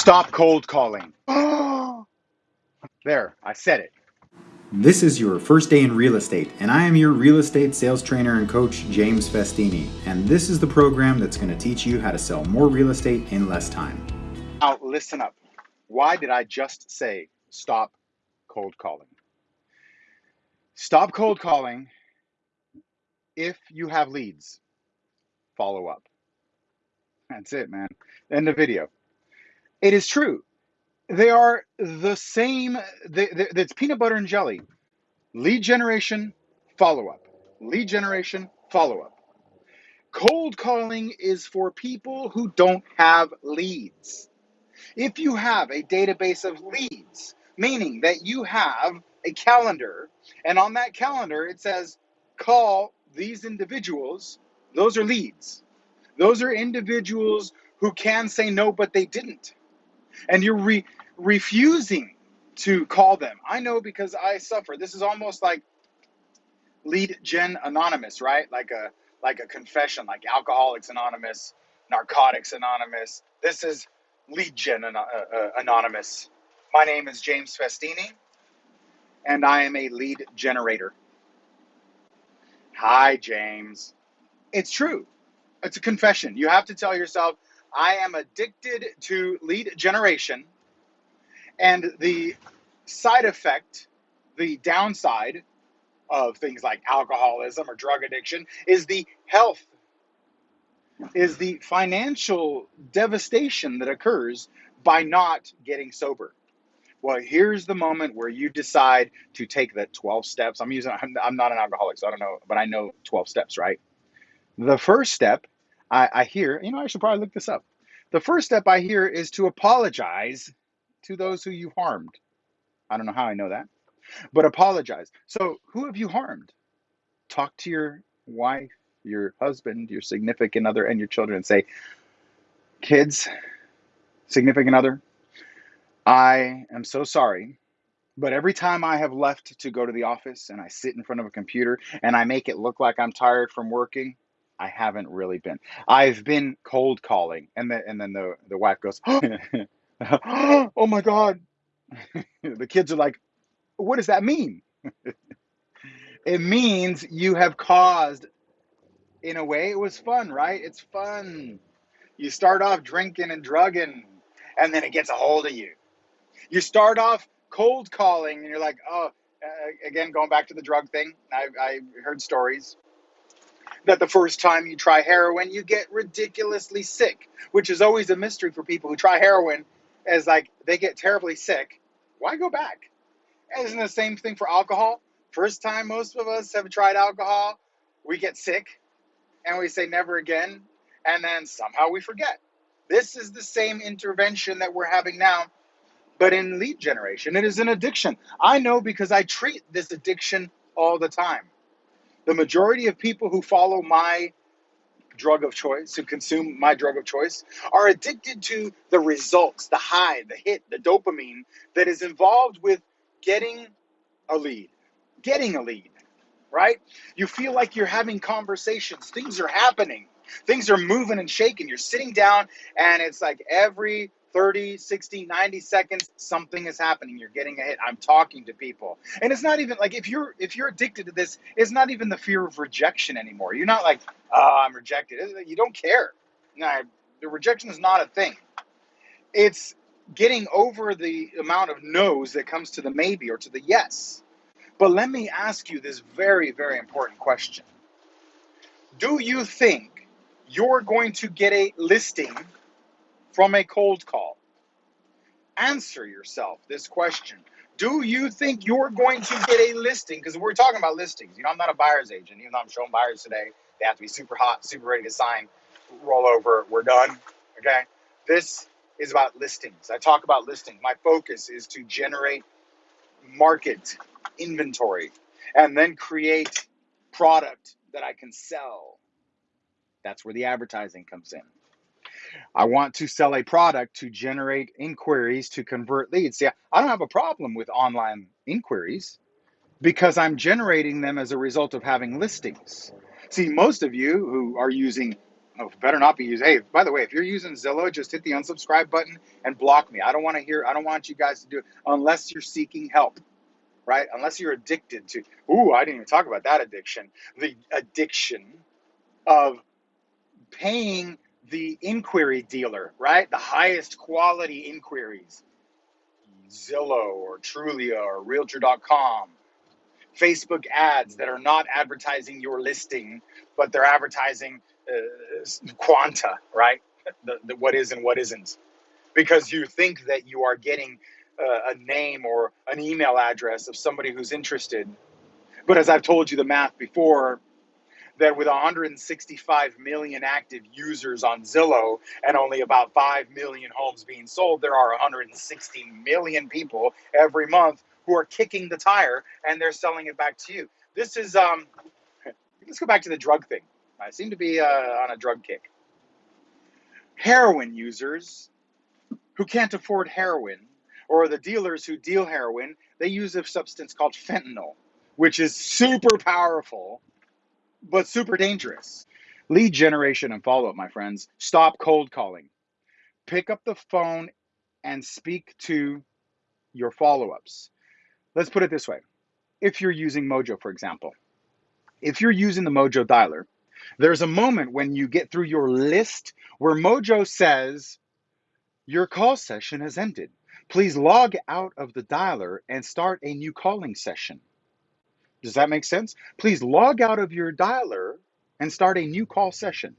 Stop cold calling. there, I said it. This is your first day in real estate, and I am your real estate sales trainer and coach, James Festini. And this is the program that's going to teach you how to sell more real estate in less time. Now, listen up. Why did I just say stop cold calling? Stop cold calling if you have leads. Follow up. That's it, man. End of video. It is true. They are the same. They, it's peanut butter and jelly. Lead generation, follow up. Lead generation, follow up. Cold calling is for people who don't have leads. If you have a database of leads, meaning that you have a calendar, and on that calendar it says, call these individuals, those are leads. Those are individuals who can say no, but they didn't. And you're re- refusing to call them. I know because I suffer. This is almost like lead gen anonymous, right? Like a like a confession, like Alcoholics Anonymous, Narcotics Anonymous. This is lead gen uh, uh, anonymous. My name is James Festini, and I am a lead generator. Hi, James. It's true. It's a confession. You have to tell yourself, I am addicted to lead generation, and the side effect, the downside of things like alcoholism or drug addiction is the health, is the financial devastation that occurs by not getting sober. Well, here's the moment where you decide to take the 12 steps. I'm using, I'm, not an alcoholic, so I don't know, but I know 12 steps, right? The first step I, I hear, you know, I should probably look this up. The first step I hear is to apologize to those who you harmed. I don't know how I know that, but apologize. So, who have you harmed? Talk to your wife, your husband, your significant other, and your children and say, Kids, significant other, I am so sorry. But every time I have left to go to the office and I sit in front of a computer and I make it look like I'm tired from working, I haven't really been. I've been cold calling, and then and then the the wife goes, "Oh my god!" the kids are like, "What does that mean?" It means you have caused. In a way, it was fun, right? It's fun. You start off drinking and drugging, and then it gets a hold of you. You start off cold calling, and you're like, "Oh." Uh, again, going back to the drug thing, I, I heard stories that the first time you try heroin, you get ridiculously sick, which is always a mystery for people who try heroin, as like they get terribly sick. Why go back? Isn't the same thing for alcohol? First time most of us have tried alcohol, we get sick and we say never again, and then somehow we forget. This is the same intervention that we're having now, but in lead generation. It is an addiction. I know because I treat this addiction all the time. The majority of people who follow my drug of choice, who consume my drug of choice, are addicted to the results, the high, the hit, the dopamine that is involved with getting a lead, getting a lead, right? You feel like you're having conversations, things are happening, things are moving and shaking. You're sitting down, and it's like every 30, 60, 90 seconds something is happening. You're getting a hit. I'm talking to people. And it's not even like if you're if you're addicted to this, it's not even the fear of rejection anymore. You're not like, "Oh, I'm rejected." You don't care. No, the rejection is not a thing. It's getting over the amount of no's that comes to the maybe or to the yes. But let me ask you this very very important question. Do you think you're going to get a listing from a cold call? Answer yourself this question. Do you think you're going to get a listing? Because we're talking about listings. You know, I'm not a buyer's agent, even though I'm showing buyers today. They have to be super hot, super ready to sign, roll over, we're done. Okay. This is about listings. I talk about listings. My focus is to generate market inventory and then create product that I can sell. That's where the advertising comes in. I want to sell a product to generate inquiries to convert leads. See, I don't have a problem with online inquiries because I'm generating them as a result of having listings. See, most of you who are using Oh, better not be using. Hey, by the way, if you're using Zillow, just hit the unsubscribe button and block me. I don't want to hear. I don't want you guys to do it unless you're seeking help, right? Unless you're addicted to. Ooh, I didn't even talk about that addiction. The addiction of paying the inquiry dealer, right? The highest quality inquiries, Zillow or Trulia or Realtor.com Facebook ads that are not advertising your listing, but they're advertising uh, quanta, right? The, the, what is and what isn't. Because you think that you are getting uh, a name or an email address of somebody who's interested. But as I've told you the math before, that with 165 million active users on Zillow and only about 5 million homes being sold, there are 160 million people every month who are kicking the tire and they're selling it back to you. This is um let's go back to the drug thing. I seem to be uh, on a drug kick. Heroin users who can't afford heroin or the dealers who deal heroin, they use a substance called fentanyl, which is super powerful but super dangerous. Lead generation and follow up, my friends. Stop cold calling. Pick up the phone and speak to your follow ups. Let's put it this way if you're using Mojo, for example, if you're using the Mojo dialer, there's a moment when you get through your list where Mojo says, Your call session has ended. Please log out of the dialer and start a new calling session. Does that make sense? Please log out of your dialer and start a new call session.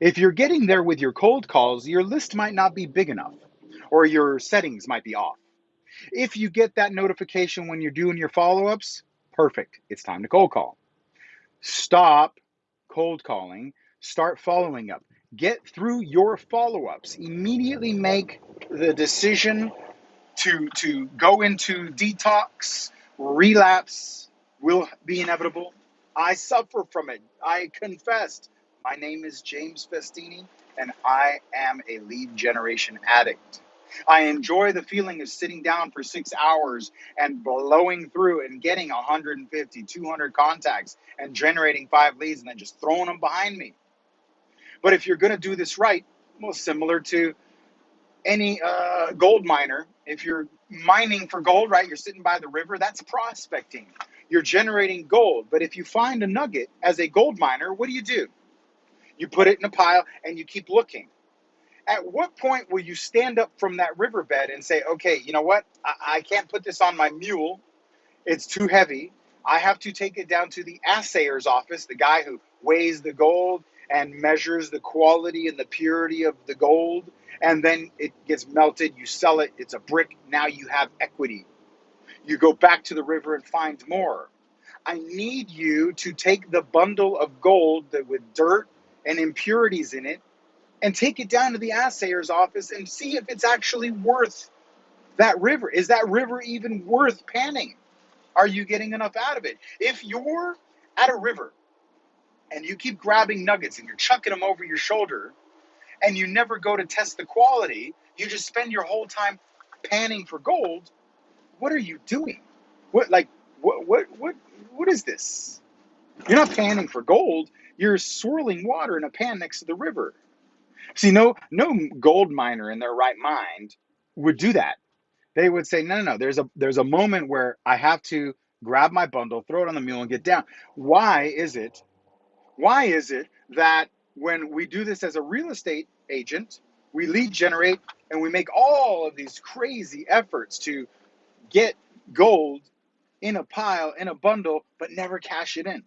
If you're getting there with your cold calls, your list might not be big enough or your settings might be off. If you get that notification when you're doing your follow ups, perfect. It's time to cold call. Stop cold calling, start following up. Get through your follow ups. Immediately make the decision to, to go into detox, relapse will be inevitable. I suffer from it. I confessed. My name is James Festini, and I am a lead generation addict. I enjoy the feeling of sitting down for six hours and blowing through and getting 150, 200 contacts and generating five leads and then just throwing them behind me. But if you're going to do this right, well, similar to any uh, gold miner, if you're mining for gold, right, you're sitting by the river, that's prospecting. You're generating gold. But if you find a nugget as a gold miner, what do you do? You put it in a pile and you keep looking at what point will you stand up from that riverbed and say, okay, you know what? I, I can't put this on my mule. It's too heavy. I have to take it down to the assayer's office, the guy who weighs the gold and measures the quality and the purity of the gold. And then it gets melted. You sell it. It's a brick. Now you have equity. You go back to the river and find more. I need you to take the bundle of gold that with dirt and impurities in it and take it down to the assayer's office and see if it's actually worth that river. Is that river even worth panning? Are you getting enough out of it? If you're at a river and you keep grabbing nuggets and you're chucking them over your shoulder and you never go to test the quality, you just spend your whole time panning for gold, what are you doing? What like what what what what is this? You're not panning for gold, you're swirling water in a pan next to the river. See, no, no gold miner in their right mind would do that. They would say, no, no, no. There's a there's a moment where I have to grab my bundle, throw it on the mule, and get down. Why is it? Why is it that when we do this as a real estate agent, we lead generate and we make all of these crazy efforts to get gold in a pile, in a bundle, but never cash it in?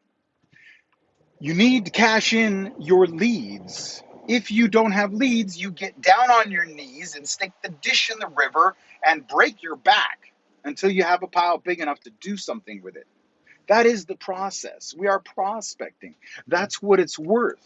You need to cash in your leads if you don't have leads, you get down on your knees and stick the dish in the river and break your back until you have a pile big enough to do something with it. That is the process. We are prospecting. That's what it's worth.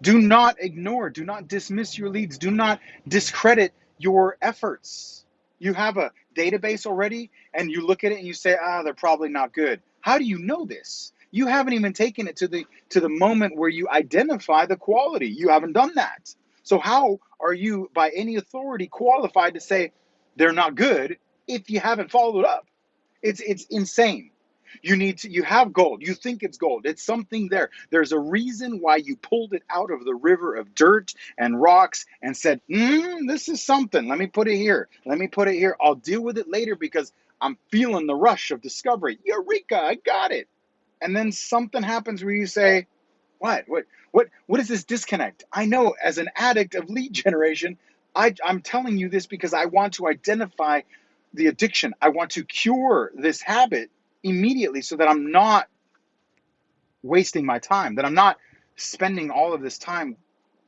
Do not ignore, do not dismiss your leads, do not discredit your efforts. You have a database already and you look at it and you say, ah, they're probably not good. How do you know this? You haven't even taken it to the to the moment where you identify the quality. You haven't done that. So how are you by any authority qualified to say they're not good if you haven't followed up? It's it's insane. You need to, you have gold. You think it's gold. It's something there. There's a reason why you pulled it out of the river of dirt and rocks and said, mm, this is something. Let me put it here. Let me put it here. I'll deal with it later because I'm feeling the rush of discovery. Eureka, I got it. And then something happens where you say, what? What? What? What is this disconnect? I know as an addict of lead generation, I, I'm telling you this because I want to identify the addiction. I want to cure this habit immediately so that I'm not wasting my time, that I'm not spending all of this time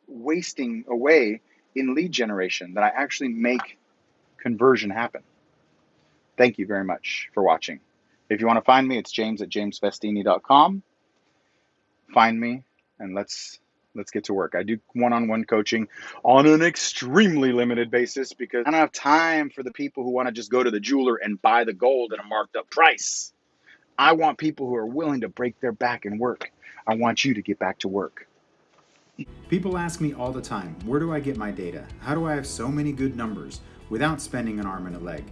wasting away in lead generation, that I actually make conversion happen. Thank you very much for watching. If you want to find me, it's james at jamesfestini.com. Find me and let's let's get to work. I do one-on-one coaching on an extremely limited basis because I don't have time for the people who want to just go to the jeweler and buy the gold at a marked up price. I want people who are willing to break their back and work. I want you to get back to work. People ask me all the time, where do I get my data? How do I have so many good numbers without spending an arm and a leg?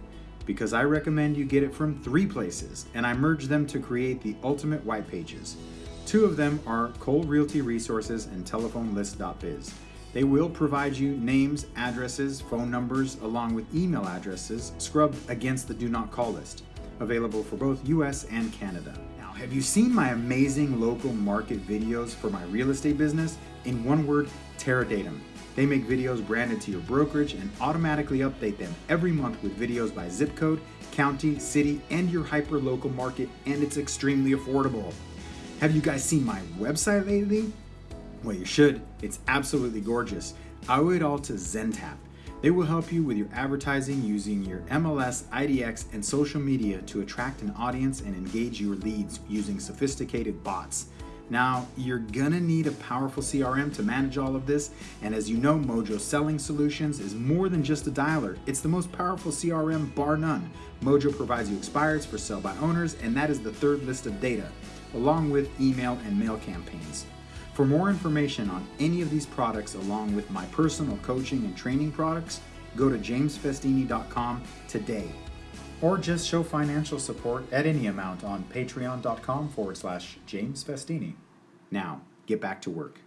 Because I recommend you get it from three places, and I merge them to create the ultimate white pages. Two of them are Cole Realty Resources and TelephoneList.biz. They will provide you names, addresses, phone numbers, along with email addresses scrubbed against the do not call list, available for both US and Canada. Now, have you seen my amazing local market videos for my real estate business? In one word, Terradatum. They make videos branded to your brokerage and automatically update them every month with videos by zip code, county, city, and your hyper local market, and it's extremely affordable. Have you guys seen my website lately? Well, you should. It's absolutely gorgeous. I owe it all to Zentap. They will help you with your advertising using your MLS, IDX, and social media to attract an audience and engage your leads using sophisticated bots. Now, you're gonna need a powerful CRM to manage all of this, and as you know, Mojo Selling Solutions is more than just a dialer. It's the most powerful CRM bar none. Mojo provides you expires for sell by owners, and that is the third list of data along with email and mail campaigns. For more information on any of these products, along with my personal coaching and training products, go to jamesfestini.com today. Or just show financial support at any amount on patreon.com forward slash jamesfestini. Now, get back to work.